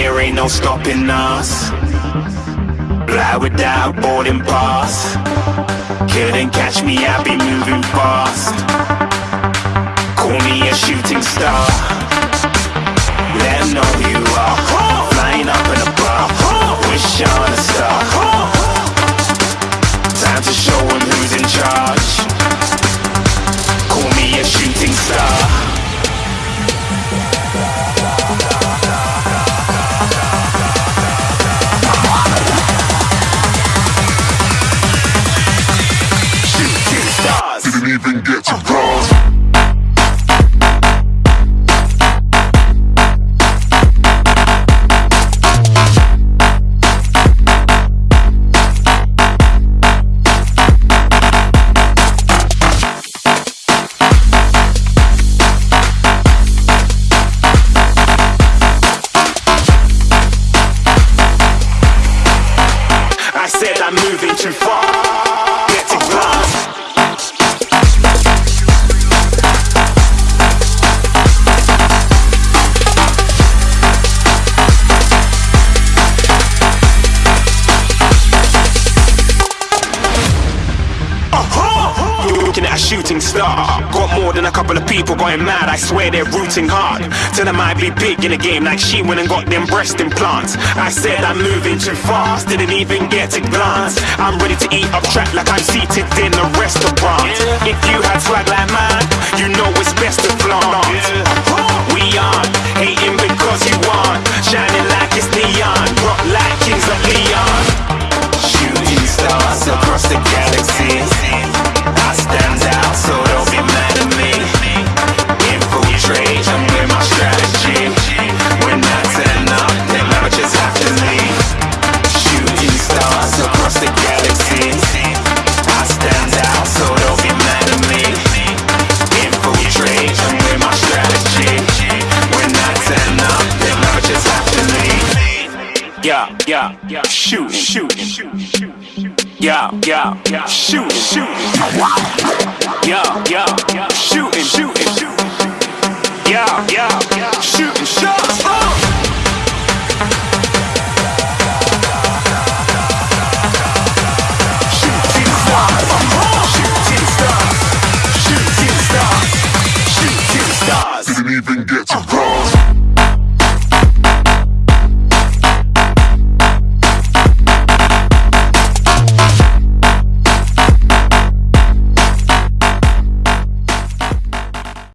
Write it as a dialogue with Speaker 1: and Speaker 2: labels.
Speaker 1: there ain't no stopping us. Fly without boarding pass. Couldn't catch me, I be moving fast. Call me a shooting star. Let know I said I'm moving too far. Get to glass. Shooting star. Got more than a couple of people going mad. I swear they're rooting hard. Tell them I be big in the game like she went and got them breast implants. I said I'm moving too fast, didn't even get a glance. I'm ready to eat up track like I'm seated in a restaurant. If you had swag like mine, Yeah, yeah, yeah. Shooting, shooting, shooting. Yeah, yeah, yeah. Shooting, shooting. Yeah, yeah, yeah. Shooting, shooting, shooting. Yeah, yeah, yeah. Shooting shots.